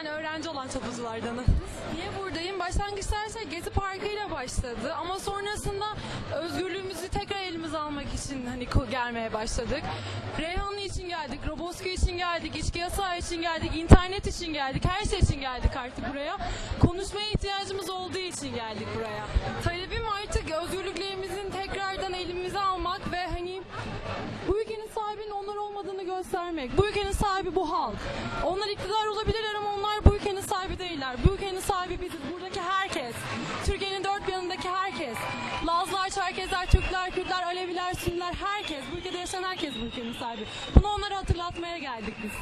Ben öğrenci olan çapulculardanım. Niye buradayım? Başlangıçta her şey Gezi Parkı ile başladı ama sonrasında özgürlüğümüzü tekrar elimize almak için hani gelmeye başladık. Reyhanlı için geldik, Roboski için geldik, içki yasağı için geldik, internet için geldik, her şey için geldik artık buraya. Konuşmaya ihtiyacımız olduğu için geldik buraya. Talebim artık özgürlüklerimizin tekrardan elimize almak ve hani bu ülkenin sahibinin onlar olmadığını göstermek. Bu ülkenin sahibi bu halk. Onlar iktidar olabilirler Türkiye'nin dört bir yanındaki herkes. Lazlar, Çerkezler, Türkler, Kürtler, Aleviler, Sünniler herkes. Bu ülkede yaşayan herkes bu ülkenin sahibi. Bunu onlara hatırlatmaya geldik biz.